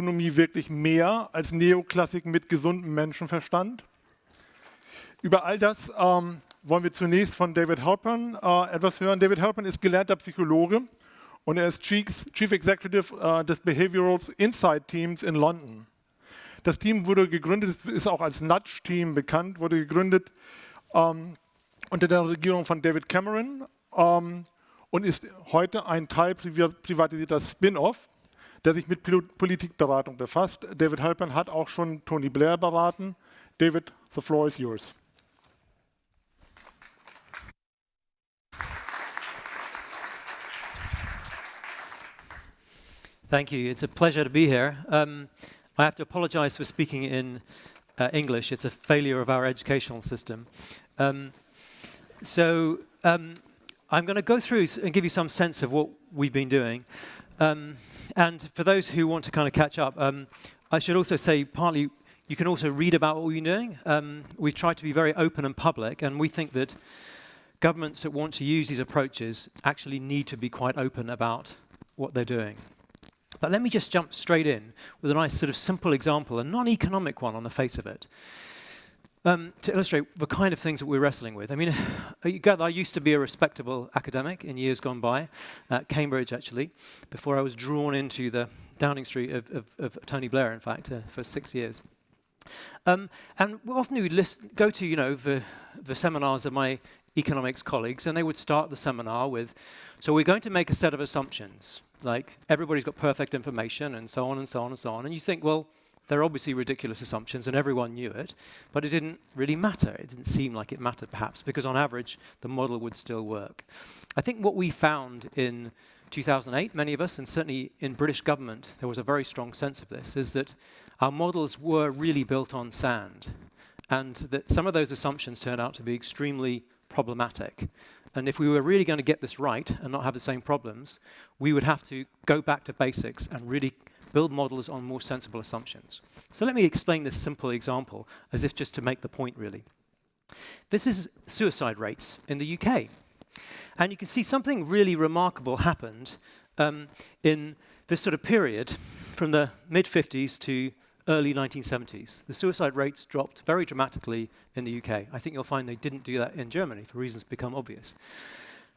Makroökonomie wirklich mehr als Neoklassik mit gesundem Menschenverstand? Über all das ähm, wollen wir zunächst von David Halpern äh, etwas hören. David Halpern ist gelernter Psychologe und er ist Chief Executive äh, des Behavioral Insight Teams in London. Das Team wurde gegründet, ist auch als Nudge-Team bekannt, wurde gegründet ähm, unter der Regierung von David Cameron ähm, und ist heute ein Teil privatisierter Spin-off, der sich mit Politikberatung befasst. David Halpern hat auch schon Tony Blair beraten. David, the floor is yours. Thank you. It's a pleasure to be here. Um, I have to apologize for speaking in uh, English. It's a failure of our educational system. Um, so um, I'm going to go through and give you some sense of what we've been doing. Um, and for those who want to kind of catch up, um, I should also say partly you can also read about what been doing. Um, we've tried to be very open and public, and we think that governments that want to use these approaches actually need to be quite open about what they're doing. But let me just jump straight in with a nice sort of simple example, a non-economic one on the face of it um, to illustrate the kind of things that we're wrestling with. I mean, you gather I used to be a respectable academic in years gone by, at Cambridge actually, before I was drawn into the Downing Street of, of, of Tony Blair, in fact, uh, for six years. Um, and often we listen, go to, you know, the, the seminars of my economics colleagues, and they would start the seminar with, so we're going to make a set of assumptions, like everybody's got perfect information, and so on and so on and so on. And you think, well, they're obviously ridiculous assumptions, and everyone knew it, but it didn't really matter. It didn't seem like it mattered, perhaps, because on average, the model would still work. I think what we found in 2008, many of us, and certainly in British government, there was a very strong sense of this, is that our models were really built on sand, and that some of those assumptions turned out to be extremely problematic. And if we were really going to get this right and not have the same problems, we would have to go back to basics and really build models on more sensible assumptions. So let me explain this simple example as if just to make the point really. This is suicide rates in the UK. And you can see something really remarkable happened um, in this sort of period from the mid-50s to early 1970s. The suicide rates dropped very dramatically in the UK. I think you'll find they didn't do that in Germany for reasons become obvious.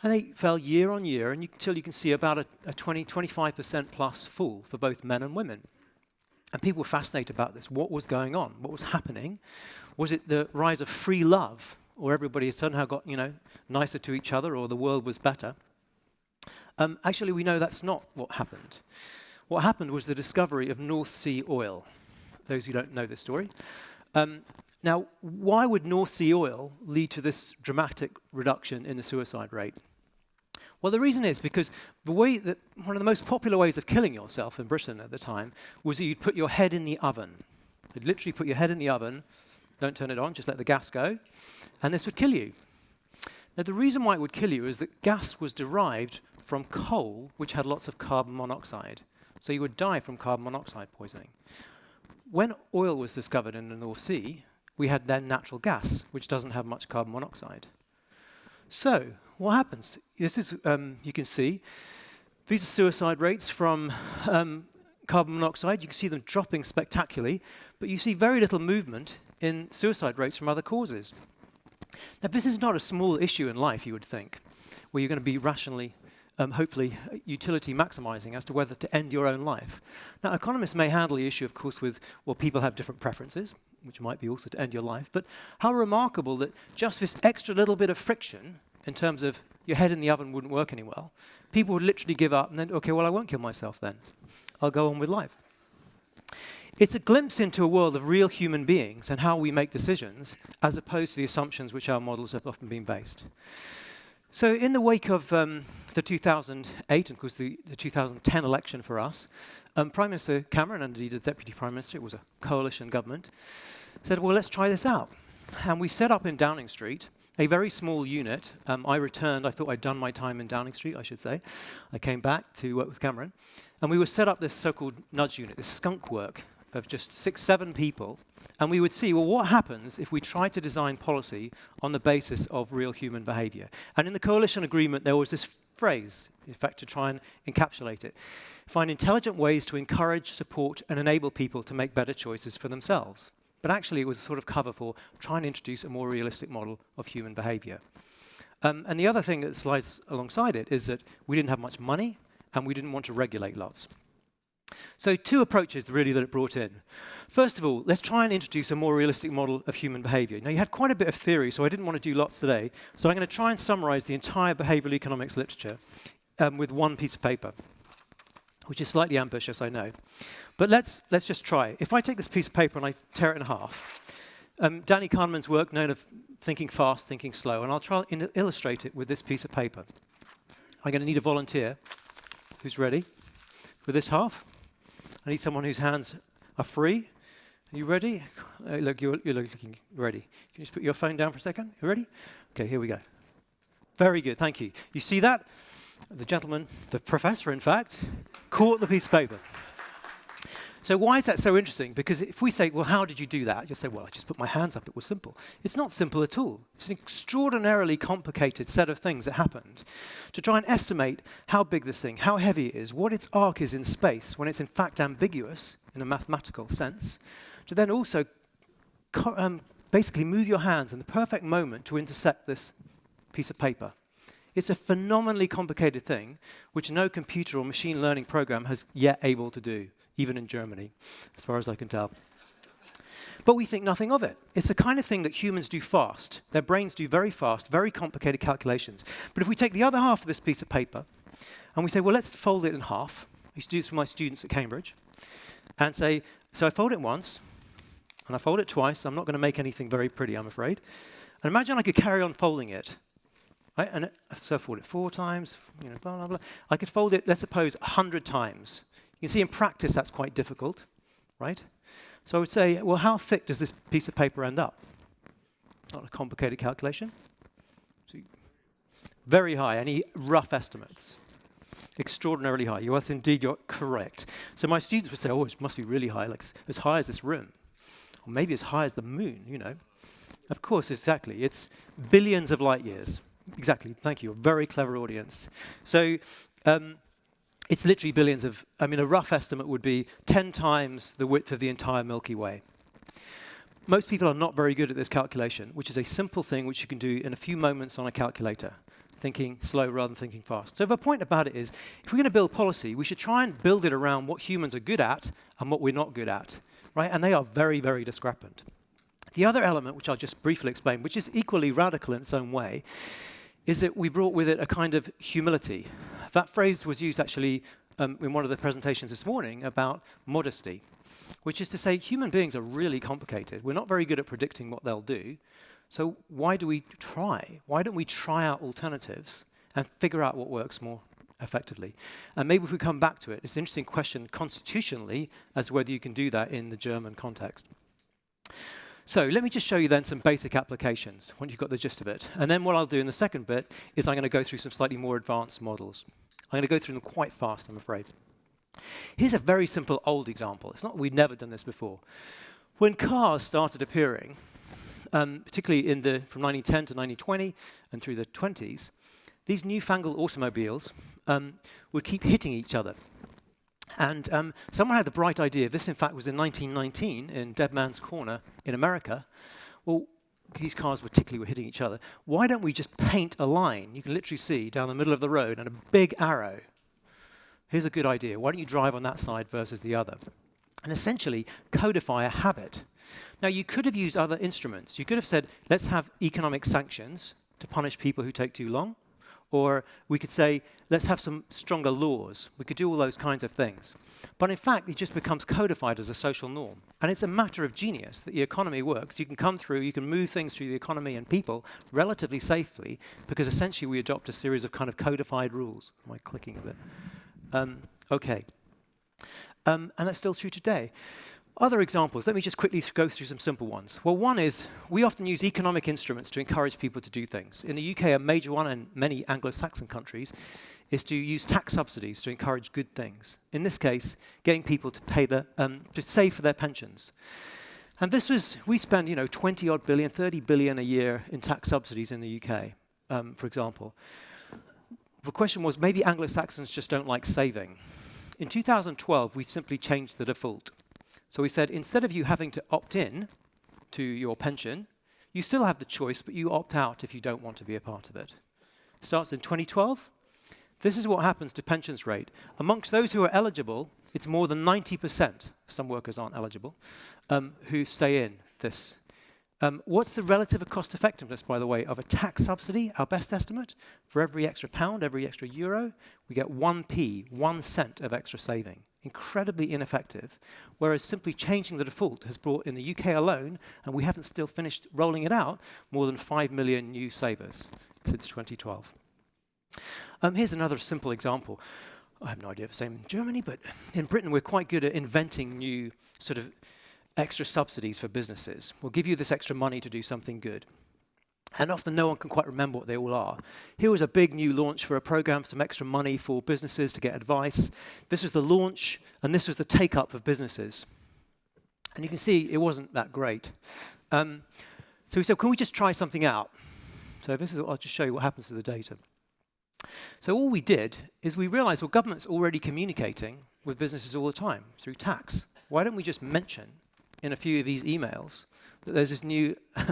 And they fell year on year and you, until you can see about a, a 20, 25% plus fall for both men and women. And people were fascinated about this. What was going on? What was happening? Was it the rise of free love, or everybody had somehow got you know nicer to each other, or the world was better? Um, actually, we know that's not what happened. What happened was the discovery of North Sea oil. Those who don't know this story. Um, now, why would North Sea oil lead to this dramatic reduction in the suicide rate? Well, the reason is because the way that one of the most popular ways of killing yourself in Britain at the time was that you'd put your head in the oven. You'd literally put your head in the oven, don't turn it on, just let the gas go, and this would kill you. Now, the reason why it would kill you is that gas was derived from coal, which had lots of carbon monoxide. So you would die from carbon monoxide poisoning. When oil was discovered in the North Sea, we had then natural gas, which doesn't have much carbon monoxide. So what happens? This is, um, you can see, these are suicide rates from um, carbon monoxide. You can see them dropping spectacularly, but you see very little movement in suicide rates from other causes. Now, this is not a small issue in life, you would think, where you're going to be rationally, um, hopefully, utility maximizing as to whether to end your own life. Now, economists may handle the issue, of course, with, well, people have different preferences, which might be also to end your life, but how remarkable that just this extra little bit of friction in terms of your head in the oven wouldn't work any well, people would literally give up and then, okay, well, I won't kill myself then. I'll go on with life. It's a glimpse into a world of real human beings and how we make decisions, as opposed to the assumptions which our models have often been based. So in the wake of um, the 2008, and of course the, the 2010 election for us, um, Prime Minister Cameron, and indeed the Deputy Prime Minister, it was a coalition government, said, well, let's try this out. And we set up in Downing Street a very small unit. Um, I returned, I thought I'd done my time in Downing Street, I should say. I came back to work with Cameron. And we would set up this so-called nudge unit, this skunk work of just six, seven people. And we would see, well, what happens if we try to design policy on the basis of real human behavior? And in the coalition agreement, there was this phrase, in fact, to try and encapsulate it. Find intelligent ways to encourage, support, and enable people to make better choices for themselves. But actually, it was a sort of cover for trying to introduce a more realistic model of human behavior. Um, and the other thing that slides alongside it is that we didn't have much money, and we didn't want to regulate lots. So two approaches really that it brought in. First of all, let's try and introduce a more realistic model of human behavior. Now you had quite a bit of theory, so I didn't want to do lots today. So I'm going to try and summarize the entire behavioral economics literature um, with one piece of paper, which is slightly ambitious, I know. But let's, let's just try. If I take this piece of paper and I tear it in half, um, Danny Kahneman's work known of thinking fast, thinking slow, and I'll try and illustrate it with this piece of paper. I'm going to need a volunteer who's ready with this half. I need someone whose hands are free. Are you ready? Uh, look, you're, you're, looking ready. Can you just put your phone down for a second? You ready? Okay, here we go. Very good, thank you. You see that? The gentleman, the professor, in fact, caught the piece of paper. So why is that so interesting? Because if we say, well, how did you do that? You'll say, well, I just put my hands up. It was simple. It's not simple at all. It's an extraordinarily complicated set of things that happened to try and estimate how big this thing, how heavy it is, what its arc is in space, when it's in fact ambiguous in a mathematical sense, to then also um, basically move your hands in the perfect moment to intersect this piece of paper. It's a phenomenally complicated thing, which no computer or machine learning program has yet able to do even in Germany, as far as I can tell. But we think nothing of it. It's the kind of thing that humans do fast. Their brains do very fast, very complicated calculations. But if we take the other half of this piece of paper and we say, well, let's fold it in half. I used to do this with my students at Cambridge. And say, so I fold it once, and I fold it twice. I'm not going to make anything very pretty, I'm afraid. And imagine I could carry on folding it. Right? And uh, so I fold it four times, you know, blah, blah, blah. I could fold it, let's suppose, 100 times. You see in practice that's quite difficult, right? So I would say, well, how thick does this piece of paper end up? Not a complicated calculation. See, very high. Any rough estimates? Extraordinarily high. Yes, indeed, you're correct. So my students would say, oh, it must be really high, like as high as this room. Or maybe as high as the moon, you know. Of course, exactly. It's billions of light years. Exactly. Thank you. A very clever audience. So um, it's literally billions of, I mean, a rough estimate would be 10 times the width of the entire Milky Way. Most people are not very good at this calculation, which is a simple thing which you can do in a few moments on a calculator, thinking slow rather than thinking fast. So the point about it is, if we're going to build policy, we should try and build it around what humans are good at and what we're not good at, right? And they are very, very discrepant. The other element, which I'll just briefly explain, which is equally radical in its own way, is that we brought with it a kind of humility. That phrase was used actually um, in one of the presentations this morning about modesty, which is to say human beings are really complicated. We're not very good at predicting what they'll do. So why do we try? Why don't we try out alternatives and figure out what works more effectively? And maybe if we come back to it, it's an interesting question constitutionally as to whether you can do that in the German context. So let me just show you then some basic applications once you've got the gist of it. And then what I'll do in the second bit is I'm going to go through some slightly more advanced models. I'm going to go through them quite fast, I'm afraid. Here's a very simple old example. It's not we've never done this before. When cars started appearing, um, particularly in the, from 1910 to 1920 and through the 20s, these newfangled automobiles um, would keep hitting each other. And um, someone had the bright idea, this in fact was in 1919 in Dead Man's Corner in America. Well, these cars were particularly were hitting each other. Why don't we just paint a line you can literally see down the middle of the road and a big arrow? Here's a good idea. Why don't you drive on that side versus the other? And essentially codify a habit. Now, you could have used other instruments. You could have said, let's have economic sanctions to punish people who take too long. Or we could say, let's have some stronger laws. We could do all those kinds of things. But in fact, it just becomes codified as a social norm. And it's a matter of genius that the economy works. You can come through, you can move things through the economy and people relatively safely because essentially we adopt a series of kind of codified rules. Am I clicking a bit? Um, okay. Um, and that's still true today. Other examples, let me just quickly go through some simple ones. Well, one is we often use economic instruments to encourage people to do things. In the UK, a major one in many Anglo-Saxon countries is to use tax subsidies to encourage good things. In this case, getting people to pay the, um, to save for their pensions. And this was, we spend, you know, 20 odd billion, 30 billion a year in tax subsidies in the UK, um, for example. the question was maybe Anglo-Saxons just don't like saving. In 2012, we simply changed the default. So we said instead of you having to opt in to your pension, you still have the choice, but you opt out if you don't want to be a part of it. Starts in 2012. This is what happens to pensions rate. Amongst those who are eligible, it's more than 90%, some workers aren't eligible, um, who stay in this. Um, what's the relative cost effectiveness, by the way, of a tax subsidy? Our best estimate, for every extra pound, every extra euro, we get 1p, one cent of extra saving. Incredibly ineffective, whereas simply changing the default has brought in the UK alone, and we haven't still finished rolling it out, more than 5 million new savers since 2012. Um, here's another simple example. I have no idea if it's the same in Germany, but in Britain we're quite good at inventing new sort of extra subsidies for businesses. We'll give you this extra money to do something good. And often no one can quite remember what they all are. Here was a big new launch for a program, for some extra money for businesses to get advice. This was the launch, and this was the take-up of businesses. And you can see it wasn't that great. Um, so we said, can we just try something out? So this is, I'll just show you what happens to the data. So all we did is we realized, well, government's already communicating with businesses all the time through tax. Why don't we just mention in a few of these emails there's this new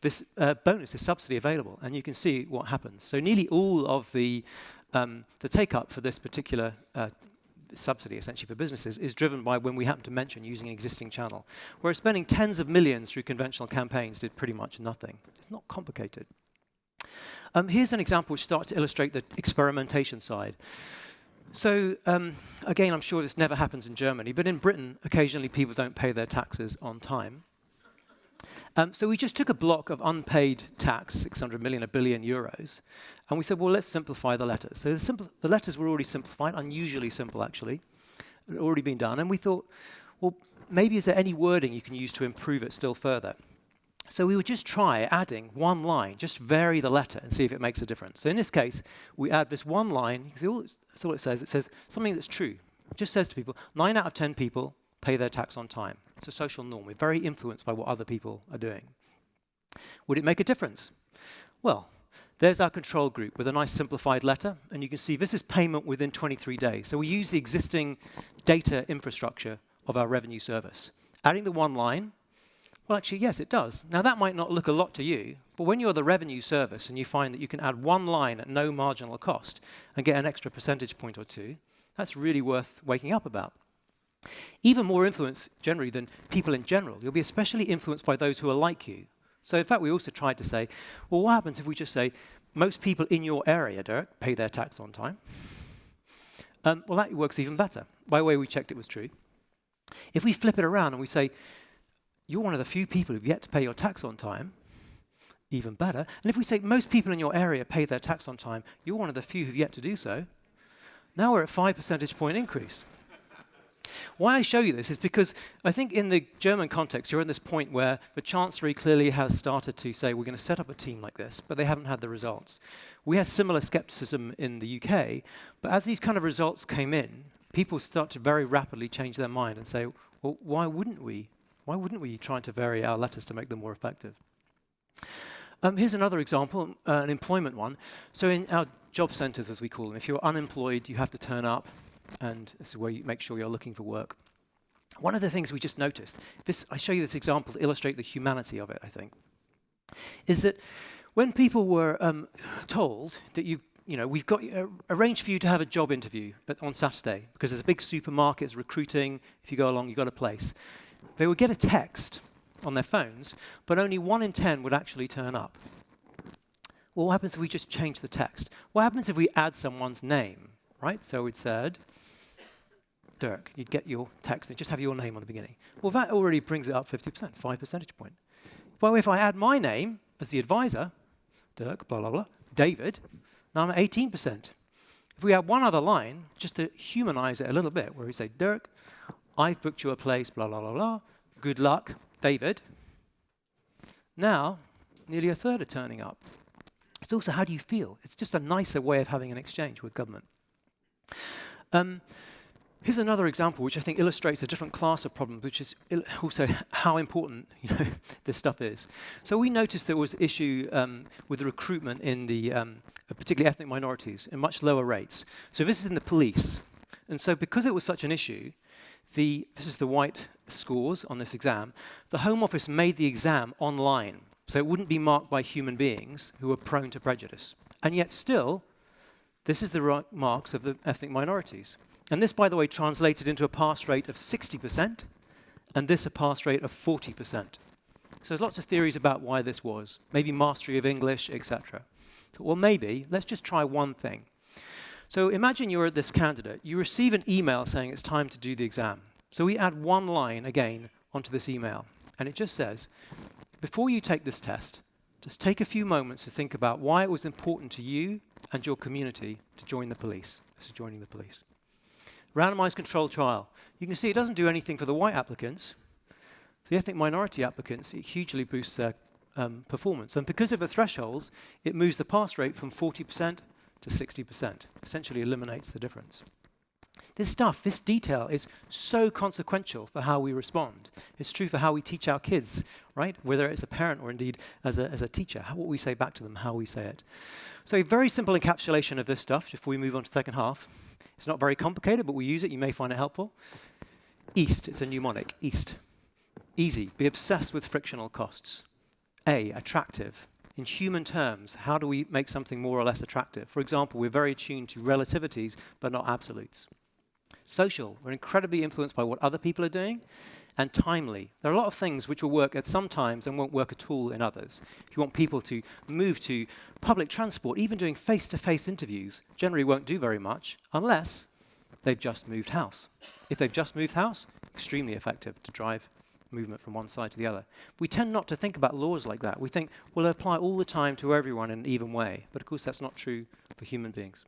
this uh, bonus, this subsidy available, and you can see what happens. So nearly all of the um, the take up for this particular uh, subsidy, essentially for businesses, is driven by when we happen to mention using an existing channel. Whereas spending tens of millions through conventional campaigns did pretty much nothing. It's not complicated. Um, here's an example which starts to illustrate the experimentation side. So um, again, I'm sure this never happens in Germany, but in Britain, occasionally people don't pay their taxes on time. Um, so we just took a block of unpaid tax, 600 million, a billion euros, and we said, well, let's simplify the letters. So the, the letters were already simplified, unusually simple, actually. It had already been done. And we thought, well, maybe is there any wording you can use to improve it still further? So we would just try adding one line, just vary the letter and see if it makes a difference. So in this case, we add this one line. You see all that's all it says. It says something that's true. It just says to people, nine out of 10 people pay their tax on time. It's a social norm. We're very influenced by what other people are doing. Would it make a difference? Well, there's our control group with a nice simplified letter. And you can see this is payment within 23 days. So we use the existing data infrastructure of our revenue service. Adding the one line, well, actually, yes, it does. Now, that might not look a lot to you, but when you're the revenue service and you find that you can add one line at no marginal cost and get an extra percentage point or two, that's really worth waking up about. Even more influence generally than people in general. You'll be especially influenced by those who are like you. So in fact, we also tried to say, well, what happens if we just say, most people in your area, Derek, pay their tax on time? Um, well, that works even better. By the way, we checked it was true. If we flip it around and we say, you're one of the few people who've yet to pay your tax on time, even better. And if we say most people in your area pay their tax on time, you're one of the few who've yet to do so, now we're at 5 percentage point increase. Why I show you this is because I think in the German context, you're at this point where the Chancellery clearly has started to say, we're going to set up a team like this, but they haven't had the results. We had similar skepticism in the UK, but as these kind of results came in, people start to very rapidly change their mind and say, well, why wouldn't we why wouldn't we try to vary our letters to make them more effective? Um, here's another example, uh, an employment one. So in our job centers, as we call them, if you're unemployed, you have to turn up, and this is where you make sure you're looking for work. One of the things we just noticed, this, I show you this example to illustrate the humanity of it, I think, is that when people were um, told that you you know, we've got uh, arranged for you to have a job interview at, on Saturday because there's a big supermarket, recruiting. If you go along, you've got a place they would get a text on their phones, but only one in 10 would actually turn up. Well, what happens if we just change the text? What happens if we add someone's name, right? So it said, Dirk, you'd get your text and just have your name on the beginning. Well, that already brings it up 50%, 5 percentage point. Well, if I add my name as the advisor, Dirk, blah, blah, blah, David, now I'm at 18%. If we add one other line, just to humanize it a little bit, where we say, Dirk, I've booked you a place, blah, blah, blah, blah. Good luck, David. Now, nearly a third are turning up. It's also how do you feel? It's just a nicer way of having an exchange with government. Um, here's another example which I think illustrates a different class of problems, which is also how important you know, this stuff is. So we noticed there was issue um, with the recruitment in the um, particularly ethnic minorities, in much lower rates. So this is in the police. And so because it was such an issue, the, this is the white scores on this exam, the Home Office made the exam online, so it wouldn't be marked by human beings who are prone to prejudice. And yet still, this is the marks of the ethnic minorities. And this, by the way, translated into a pass rate of 60%, and this a pass rate of 40%. So there's lots of theories about why this was. Maybe mastery of English, etc. So, well, maybe. Let's just try one thing. So imagine you're this candidate. You receive an email saying it's time to do the exam. So we add one line again onto this email. And it just says, before you take this test, just take a few moments to think about why it was important to you and your community to join the police. Is joining the police. Randomized controlled trial. You can see it doesn't do anything for the white applicants. For the ethnic minority applicants, it hugely boosts their um, performance. And because of the thresholds, it moves the pass rate from 40% to 60%. Essentially eliminates the difference. This stuff, this detail is so consequential for how we respond. It's true for how we teach our kids, right? Whether it's a parent or indeed as a, as a teacher, how, what we say back to them, how we say it. So a very simple encapsulation of this stuff before we move on to the second half. It's not very complicated, but we use it. You may find it helpful. East, it's a mnemonic, east. Easy, be obsessed with frictional costs. A, attractive, in human terms, how do we make something more or less attractive? For example, we're very attuned to relativities, but not absolutes. Social, we're incredibly influenced by what other people are doing. And timely, there are a lot of things which will work at some times and won't work at all in others. If you want people to move to public transport, even doing face-to-face -face interviews, generally won't do very much unless they've just moved house. If they've just moved house, extremely effective to drive movement from one side to the other. We tend not to think about laws like that. We think, well, they apply all the time to everyone in an even way. But of course, that's not true for human beings.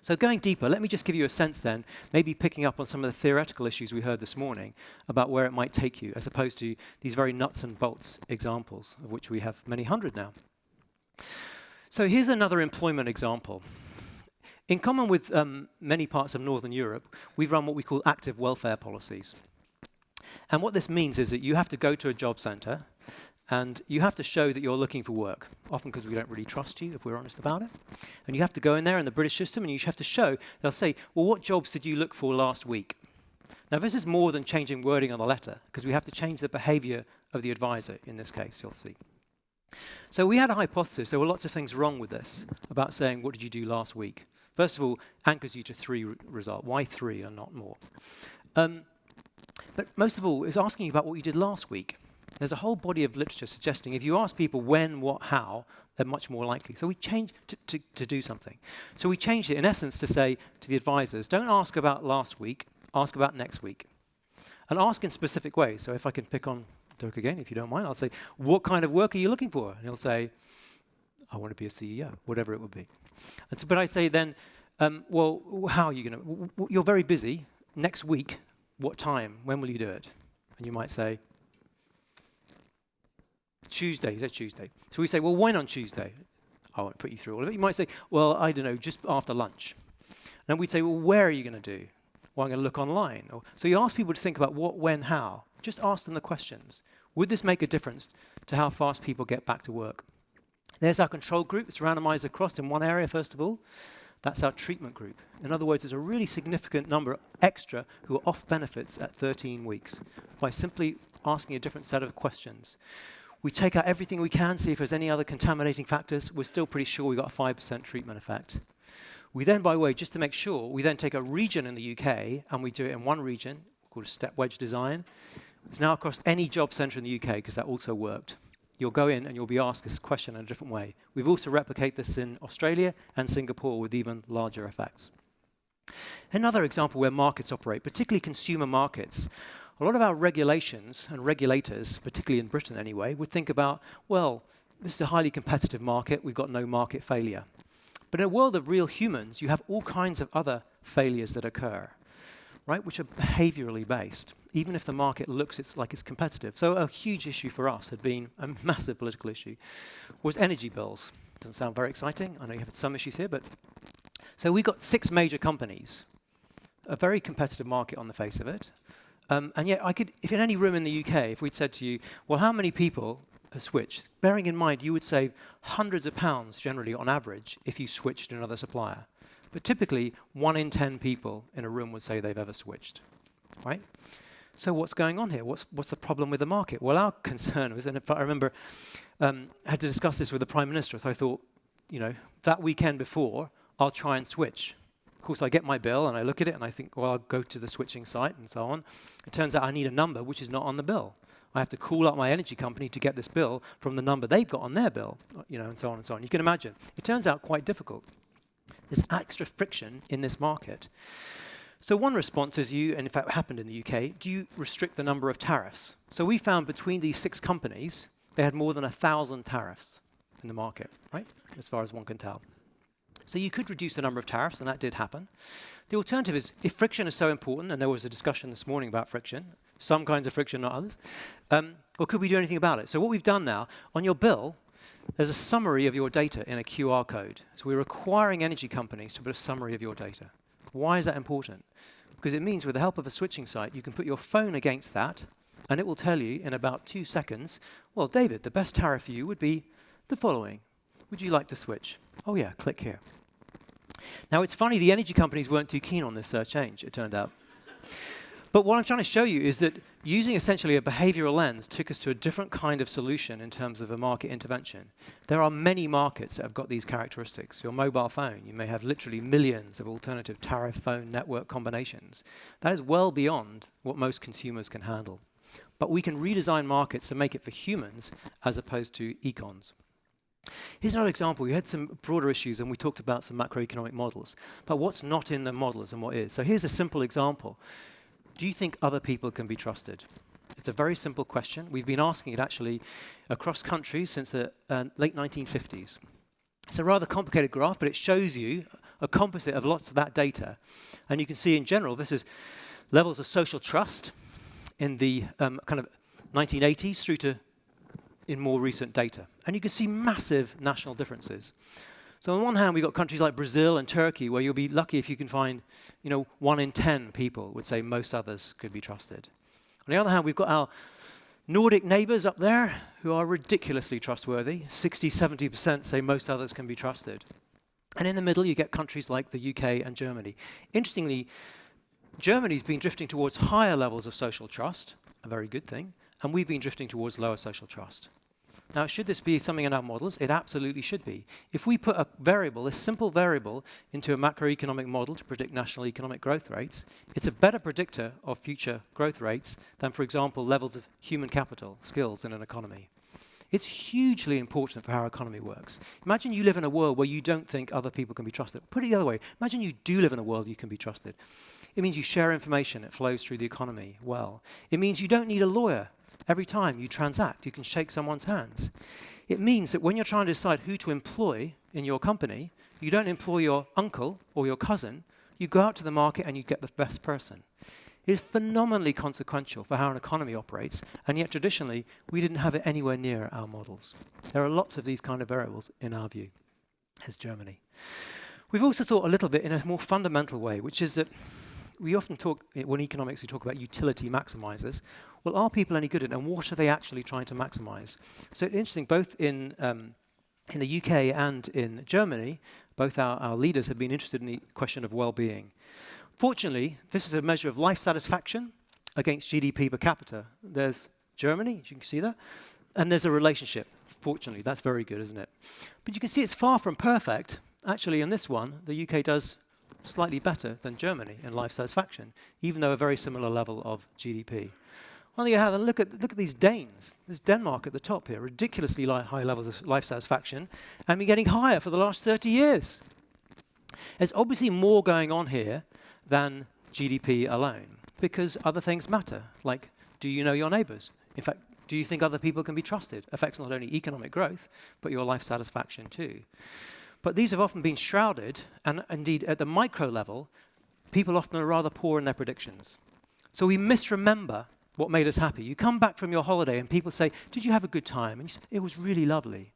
So going deeper, let me just give you a sense then, maybe picking up on some of the theoretical issues we heard this morning about where it might take you, as opposed to these very nuts and bolts examples, of which we have many hundred now. So here's another employment example. In common with um, many parts of Northern Europe, we've run what we call active welfare policies. And what this means is that you have to go to a job center and you have to show that you're looking for work, often because we don't really trust you, if we're honest about it. And you have to go in there in the British system and you have to show, they'll say, well, what jobs did you look for last week? Now, this is more than changing wording on the letter, because we have to change the behavior of the advisor in this case, you'll see. So we had a hypothesis. There were lots of things wrong with this about saying, what did you do last week? First of all, anchors you to three result. Why three and not more? Um, but most of all, it's asking you about what you did last week. There's a whole body of literature suggesting if you ask people when, what, how, they're much more likely. So we changed to, to, to do something. So we changed it, in essence, to say to the advisors, don't ask about last week, ask about next week. And ask in specific ways. So if I can pick on Dirk again, if you don't mind, I'll say, what kind of work are you looking for? And he'll say, I want to be a CEO, whatever it would be. So, but I say then, um, well, how are you going to? You're very busy. Next week, what time? When will you do it? And you might say, Tuesday. Is that Tuesday? So we say, well, when on Tuesday? I won't put you through all of it. You might say, well, I don't know, just after lunch. And we'd say, well, where are you going to do? Well, I'm going to look online. Or, so you ask people to think about what, when, how. Just ask them the questions. Would this make a difference to how fast people get back to work? There's our control group. It's randomized across in one area, first of all. That's our treatment group. In other words, there's a really significant number extra who are off benefits at 13 weeks by simply asking a different set of questions. We take out everything we can, see if there's any other contaminating factors. We're still pretty sure we got a 5% treatment effect. We then, by the way, just to make sure, we then take a region in the UK and we do it in one region called a step wedge design. It's now across any job centre in the UK because that also worked you'll go in and you'll be asked this question in a different way. We've also replicated this in Australia and Singapore with even larger effects. Another example where markets operate, particularly consumer markets, a lot of our regulations and regulators, particularly in Britain anyway, would think about, well, this is a highly competitive market, we've got no market failure. But in a world of real humans, you have all kinds of other failures that occur right, which are behaviorally based, even if the market looks it's like it's competitive. So a huge issue for us had been a massive political issue, was energy bills. Doesn't sound very exciting. I know you have some issues here, but so we got six major companies, a very competitive market on the face of it. Um, and yet I could, if in any room in the UK, if we'd said to you, well, how many people have switched? bearing in mind you would save hundreds of pounds generally on average if you switched to another supplier. But typically, one in 10 people in a room would say they've ever switched, right? So what's going on here? What's, what's the problem with the market? Well, our concern was, and I remember um, I had to discuss this with the Prime Minister, so I thought, you know, that weekend before, I'll try and switch. Of course, I get my bill and I look at it and I think, well, I'll go to the switching site and so on. It turns out I need a number which is not on the bill. I have to call up my energy company to get this bill from the number they've got on their bill, you know, and so on and so on. You can imagine. It turns out quite difficult. There's extra friction in this market. So one response is you, and in fact happened in the UK, do you restrict the number of tariffs? So we found between these six companies, they had more than a thousand tariffs in the market, right? As far as one can tell. So you could reduce the number of tariffs, and that did happen. The alternative is, if friction is so important, and there was a discussion this morning about friction, some kinds of friction, not others, um, or could we do anything about it? So what we've done now, on your bill, there's a summary of your data in a QR code. So we're requiring energy companies to put a summary of your data. Why is that important? Because it means with the help of a switching site, you can put your phone against that, and it will tell you in about two seconds, well, David, the best tariff for you would be the following. Would you like to switch? Oh yeah, click here. Now it's funny, the energy companies weren't too keen on this uh, change, it turned out. But what I'm trying to show you is that using essentially a behavioral lens took us to a different kind of solution in terms of a market intervention. There are many markets that have got these characteristics. Your mobile phone, you may have literally millions of alternative tariff phone network combinations. That is well beyond what most consumers can handle. But we can redesign markets to make it for humans as opposed to econs. Here's another example. We had some broader issues and we talked about some macroeconomic models. But what's not in the models and what is? So here's a simple example. Do you think other people can be trusted? It's a very simple question. We've been asking it actually across countries since the uh, late 1950s. It's a rather complicated graph, but it shows you a composite of lots of that data. And you can see in general, this is levels of social trust in the um, kind of 1980s through to in more recent data. And you can see massive national differences. So on one hand, we've got countries like Brazil and Turkey, where you'll be lucky if you can find, you know, one in 10 people would say most others could be trusted. On the other hand, we've got our Nordic neighbors up there who are ridiculously trustworthy. 60, 70% say most others can be trusted. And in the middle, you get countries like the UK and Germany. Interestingly, Germany's been drifting towards higher levels of social trust, a very good thing, and we've been drifting towards lower social trust. Now, should this be something in our models? It absolutely should be. If we put a variable, a simple variable, into a macroeconomic model to predict national economic growth rates, it's a better predictor of future growth rates than, for example, levels of human capital, skills in an economy. It's hugely important for how our economy works. Imagine you live in a world where you don't think other people can be trusted. Put it the other way. Imagine you do live in a world you can be trusted. It means you share information, it flows through the economy well. It means you don't need a lawyer Every time you transact, you can shake someone's hands. It means that when you're trying to decide who to employ in your company, you don't employ your uncle or your cousin. You go out to the market and you get the best person. It is phenomenally consequential for how an economy operates, and yet traditionally, we didn't have it anywhere near our models. There are lots of these kind of variables in our view as Germany. We've also thought a little bit in a more fundamental way, which is that we often talk, when economics, we talk about utility maximizers. Well, are people any good at it, and what are they actually trying to maximize? So interesting, both in, um, in the UK and in Germany, both our, our leaders have been interested in the question of well-being. Fortunately, this is a measure of life satisfaction against GDP per capita. There's Germany, as you can see there, and there's a relationship. Fortunately, that's very good, isn't it? But you can see it's far from perfect. Actually, in this one, the UK does slightly better than Germany in life satisfaction, even though a very similar level of GDP. On the other hand, look at, look at these Danes. There's Denmark at the top here, ridiculously high levels of life satisfaction, and been getting higher for the last 30 years. There's obviously more going on here than GDP alone, because other things matter, like do you know your neighbors? In fact, do you think other people can be trusted? Affects not only economic growth, but your life satisfaction too. But these have often been shrouded, and indeed at the micro level, people often are rather poor in their predictions. So we misremember what made us happy. You come back from your holiday and people say, did you have a good time? And you say, it was really lovely.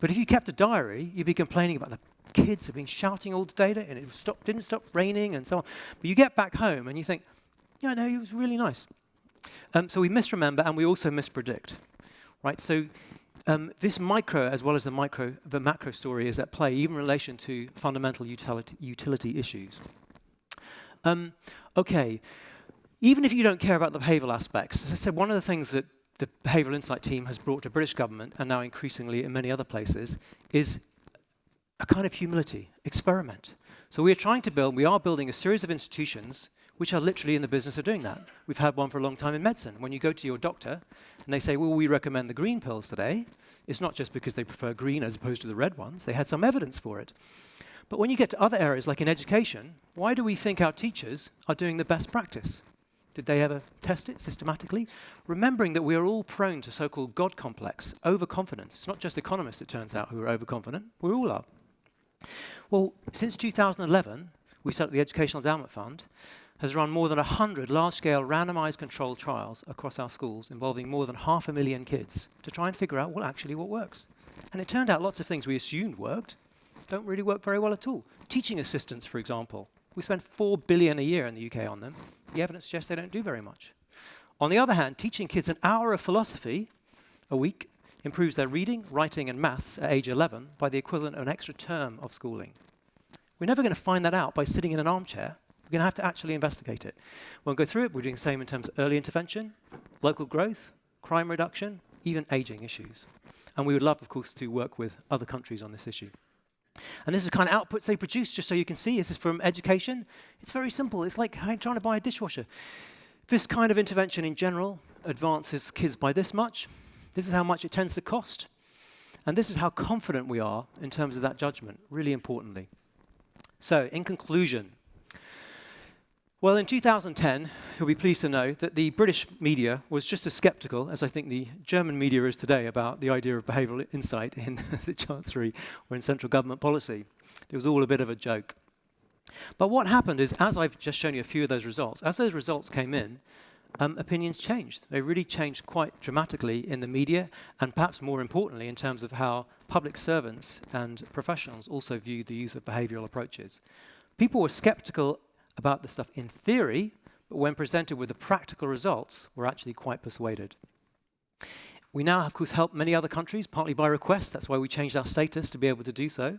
But if you kept a diary, you'd be complaining about the kids have been shouting all day and it stopped, didn't stop raining and so on. But you get back home and you think, yeah, no, it was really nice. Um, so we misremember and we also mispredict. Right? So um, this micro, as well as the micro, the macro story, is at play, even in relation to fundamental utility, utility issues. Um, okay, even if you don't care about the behavioural aspects, as I said, one of the things that the Behavioural Insight team has brought to British government, and now increasingly in many other places, is a kind of humility, experiment. So we are trying to build, we are building a series of institutions which are literally in the business of doing that. We've had one for a long time in medicine. When you go to your doctor and they say, well, we recommend the green pills today, it's not just because they prefer green as opposed to the red ones. They had some evidence for it. But when you get to other areas, like in education, why do we think our teachers are doing the best practice? Did they ever test it systematically? Remembering that we are all prone to so-called God complex, overconfidence. It's not just economists, it turns out, who are overconfident. We all are. Well, since 2011, we set up the Educational Endowment Fund, has run more than 100 large-scale randomized controlled trials across our schools involving more than half a million kids to try and figure out well, actually what works. And it turned out lots of things we assumed worked don't really work very well at all. Teaching assistants, for example. We spend 4 billion a year in the UK on them. The evidence suggests they don't do very much. On the other hand, teaching kids an hour of philosophy a week improves their reading, writing, and maths at age 11 by the equivalent of an extra term of schooling. We're never going to find that out by sitting in an armchair we're going to have to actually investigate it. We'll go through it. We're doing the same in terms of early intervention, local growth, crime reduction, even aging issues. And we would love, of course, to work with other countries on this issue. And this is kind of outputs they produce, just so you can see. This is from education. It's very simple. It's like trying to buy a dishwasher. This kind of intervention in general advances kids by this much. This is how much it tends to cost. And this is how confident we are in terms of that judgment, really importantly. So, in conclusion, well, in 2010, you'll be pleased to know that the British media was just as skeptical as I think the German media is today about the idea of behavioural insight in the Chancellery or in central government policy. It was all a bit of a joke. But what happened is, as I've just shown you a few of those results, as those results came in, um, opinions changed. They really changed quite dramatically in the media, and perhaps more importantly, in terms of how public servants and professionals also viewed the use of behavioural approaches. People were skeptical about the stuff in theory, but when presented with the practical results, we're actually quite persuaded. We now, of course, help many other countries, partly by request. That's why we changed our status to be able to do so.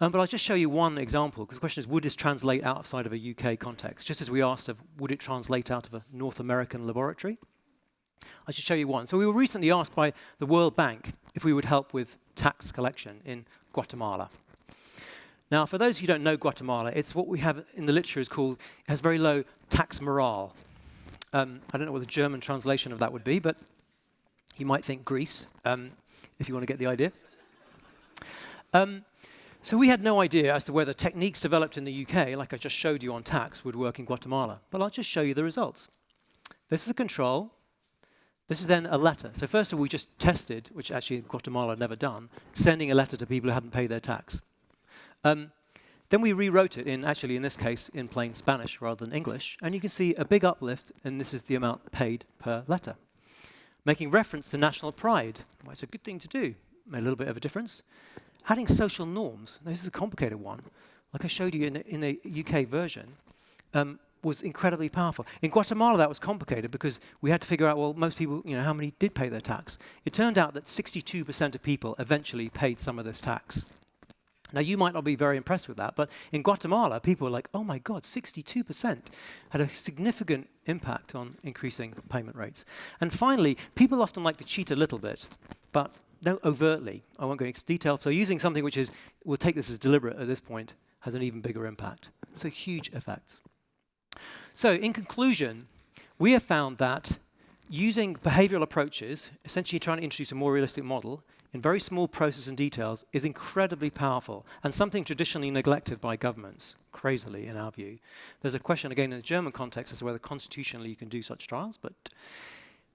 Um, but I'll just show you one example, because the question is, would this translate outside of a UK context? Just as we asked of, would it translate out of a North American laboratory? I'll just show you one. So we were recently asked by the World Bank if we would help with tax collection in Guatemala. Now, for those who don't know Guatemala, it's what we have in the literature is called, has very low tax morale. Um, I don't know what the German translation of that would be, but you might think Greece, um, if you want to get the idea. Um, so we had no idea as to whether techniques developed in the UK, like I just showed you on tax, would work in Guatemala. But I'll just show you the results. This is a control. This is then a letter. So first of all, we just tested, which actually Guatemala had never done, sending a letter to people who hadn't paid their tax. Um, then we rewrote it in, actually in this case, in plain Spanish rather than English, and you can see a big uplift, and this is the amount paid per letter. Making reference to national pride, well, it's a good thing to do, made a little bit of a difference. Adding social norms, this is a complicated one, like I showed you in the, in the UK version, um, was incredibly powerful. In Guatemala, that was complicated because we had to figure out, well, most people, you know, how many did pay their tax? It turned out that 62% of people eventually paid some of this tax. Now, you might not be very impressed with that, but in Guatemala, people were like, oh my God, 62% had a significant impact on increasing payment rates. And finally, people often like to cheat a little bit, but no overtly. I won't go into detail. So using something which is, we'll take this as deliberate at this point, has an even bigger impact. So huge effects. So in conclusion, we have found that using behavioral approaches, essentially trying to introduce a more realistic model, in very small process and details is incredibly powerful and something traditionally neglected by governments, crazily in our view. There's a question again in the German context as to whether constitutionally you can do such trials, but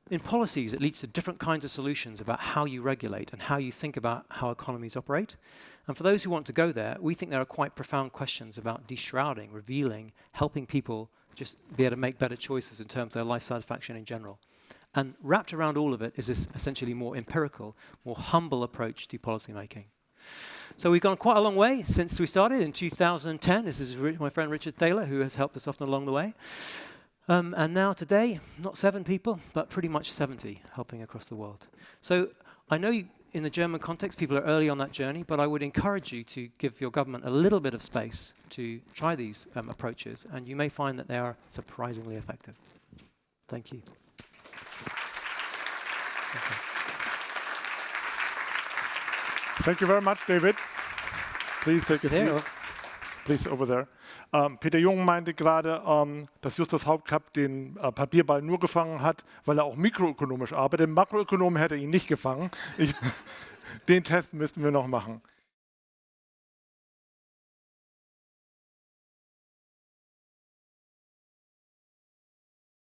in policies it leads to different kinds of solutions about how you regulate and how you think about how economies operate. And for those who want to go there, we think there are quite profound questions about deshrouding, revealing, helping people just be able to make better choices in terms of their life satisfaction in general. And wrapped around all of it is this essentially more empirical, more humble approach to policymaking. So we've gone quite a long way since we started in 2010. This is my friend Richard Thaler who has helped us often along the way. Um, and now today, not seven people, but pretty much 70 helping across the world. So I know you, in the German context, people are early on that journey, but I would encourage you to give your government a little bit of space to try these um, approaches, and you may find that they are surprisingly effective. Thank you. Thank you very much, David. Please take a seat. Please over there. Ähm, Peter Jung meinte gerade, ähm, dass Justus Hauptkapp den äh, Papierball nur gefangen hat, weil er auch mikroökonomisch arbeitet. Makroökonom hätte ihn nicht gefangen. Ich, den Test müssten wir noch machen.